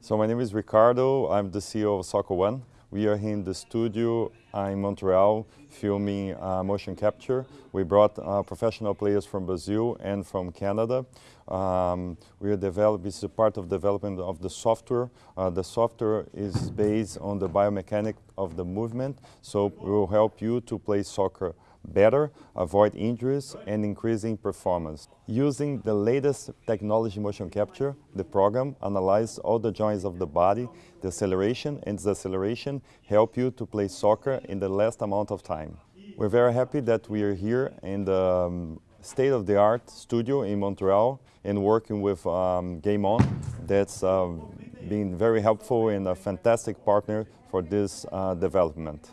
So my name is Ricardo. I'm the CEO of Soccer One. We are in the studio in Montreal filming uh, motion capture. We brought uh, professional players from Brazil and from Canada. Um, we are developing, this is a part of development of the software. Uh, the software is based on the biomechanic of the movement, so it will help you to play soccer better, avoid injuries, and increasing performance. Using the latest technology motion capture, the program analyzes all the joints of the body, the acceleration and deceleration help you to play soccer in the less amount of time. We're very happy that we are here in the um, state-of-the-art studio in Montreal and working with um, Game On that's um, been very helpful and a fantastic partner for this uh, development.